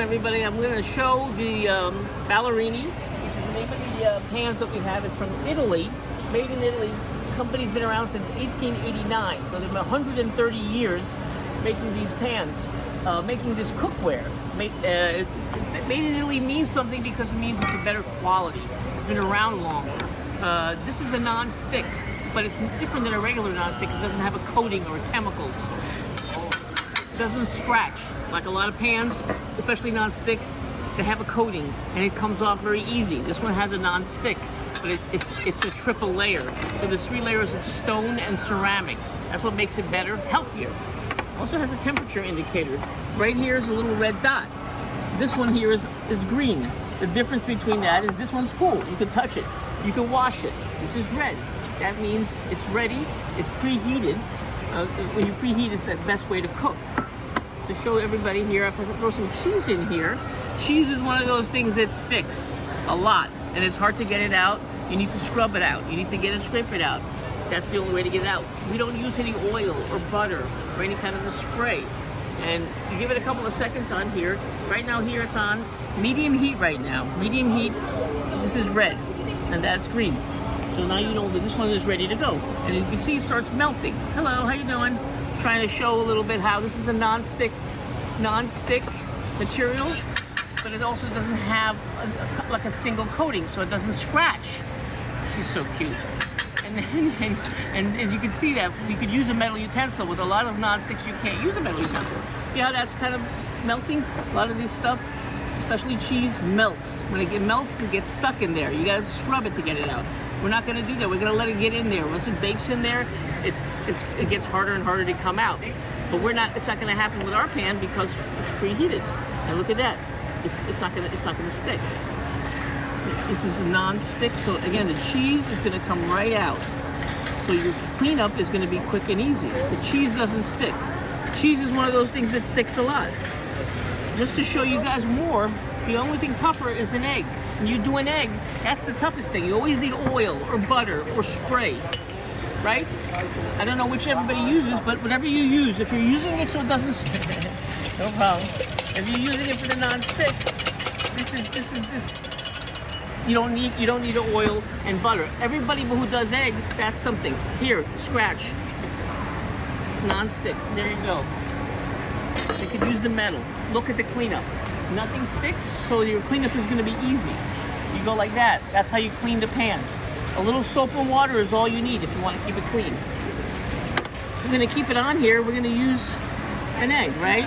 everybody. I'm going to show the um, Ballarini, which is the name of the uh, pans that we have. It's from Italy, made in Italy. The company's been around since 1889, so they've been 130 years making these pans, uh, making this cookware. Made, uh, made in Italy means something because it means it's a better quality. It's been around longer. Uh, this is a non-stick, but it's different than a regular non-stick. It doesn't have a coating or chemicals. Doesn't scratch like a lot of pans, especially non-stick. They have a coating and it comes off very easy. This one has a non-stick, but it, it's it's a triple layer. So there's three layers of stone and ceramic. That's what makes it better, healthier. Also has a temperature indicator. Right here is a little red dot. This one here is, is green. The difference between that is this one's cool. You can touch it. You can wash it. This is red. That means it's ready. It's preheated. Uh, when you preheat, it's the best way to cook. To show everybody here, I if I throw some cheese in here, cheese is one of those things that sticks a lot, and it's hard to get it out. You need to scrub it out. You need to get it, scrape it out. That's the only way to get it out. We don't use any oil or butter or any kind of a spray. And you give it a couple of seconds on here. Right now here it's on medium heat right now. Medium heat, this is red, and that's green. So now you know that this one is ready to go. And you can see it starts melting. Hello, how you doing? Trying to show a little bit how this is a non-stick, non-stick material, but it also doesn't have a, a, like a single coating, so it doesn't scratch. She's so cute. And, and, and, as you can see that, we could use a metal utensil. With a lot of non-sticks, you can't use a metal utensil. See how that's kind of melting? A lot of this stuff, especially cheese, melts. When it melts, it gets stuck in there. You gotta scrub it to get it out. We're not gonna do that. We're gonna let it get in there. Once it bakes in there, it, it gets harder and harder to come out. But we're not, it's not gonna happen with our pan because it's preheated. And look at that. It's, it's not gonna, it's not gonna stick. This is a non-stick, so again, the cheese is gonna come right out. So your cleanup is gonna be quick and easy. The cheese doesn't stick. Cheese is one of those things that sticks a lot. Just to show you guys more, the only thing tougher is an egg. When you do an egg, that's the toughest thing. You always need oil or butter or spray, right? I don't know which everybody uses, but whatever you use, if you're using it so it doesn't stick, no problem. If you're using it for the non-stick, this is, this is, this, you don't need you don't need oil and butter. Everybody who does eggs, that's something. Here, scratch. Non-stick. There you go. You could use the metal. Look at the cleanup. Nothing sticks, so your cleanup is going to be easy. You go like that. That's how you clean the pan. A little soap and water is all you need if you want to keep it clean. We're to keep it on here. We're going to use an egg, right?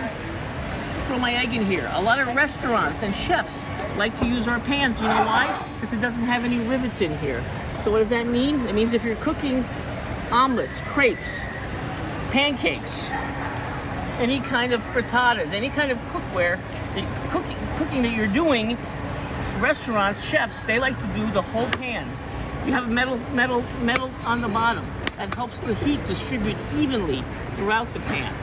Throw my egg in here. A lot of restaurants and chefs like to use our pans. You know why? Because it doesn't have any rivets in here. So what does that mean? It means if you're cooking omelets, crepes, pancakes, any kind of frittatas, any kind of cookware, cooking, cooking that you're doing, restaurants, chefs, they like to do the whole pan. You have metal, metal, metal on the bottom. That helps the heat distribute evenly throughout the pan.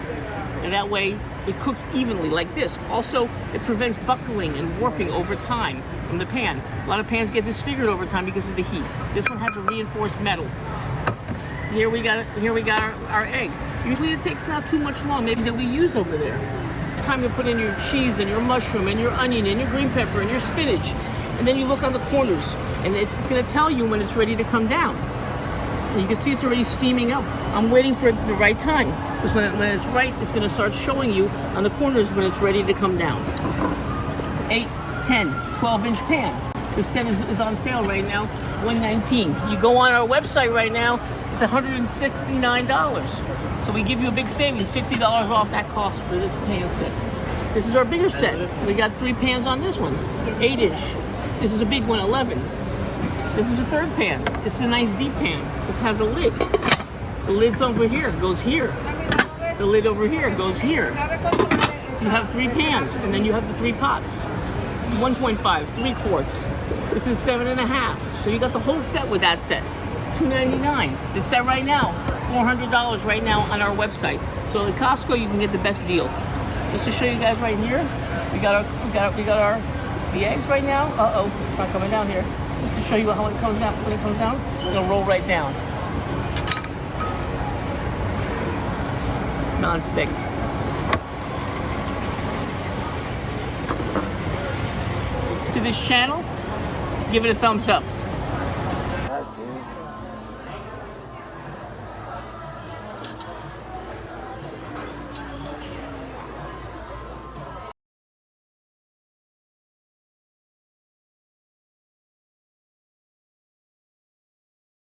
And that way it cooks evenly like this. Also, it prevents buckling and warping over time from the pan. A lot of pans get disfigured over time because of the heat. This one has a reinforced metal. Here we got here we got our, our egg. Usually it takes not too much long, maybe that we used over there. Time to put in your cheese and your mushroom and your onion and your green pepper and your spinach. And then you look on the corners and it's gonna tell you when it's ready to come down. And you can see it's already steaming up. I'm waiting for the right time. Because when, when it's right, it's gonna start showing you on the corners when it's ready to come down. 8, 10, 12 inch pan. This set is, is on sale right now, 119 You go on our website right now, it's $169. So we give you a big savings, $50 off that cost for this pan set. This is our bigger set. We got three pans on this one, eight-ish. This is a big one, 11. This is a third pan. This is a nice deep pan. This has a lid. The lid's over here, goes here. The lid over here goes here. You have three pans, and then you have the three pots. 1.5, three quarts. This is seven and a half. So you got the whole set with that set. 299 This set right now, $400 right now on our website. So at Costco, you can get the best deal. Just to show you guys right here, we got our, we got our, we got our, the eggs right now. Uh-oh, it's not coming down here. Just to show you how it comes down, when it comes down, it'll roll right down. Non-stick. to this channel, give it a thumbs up.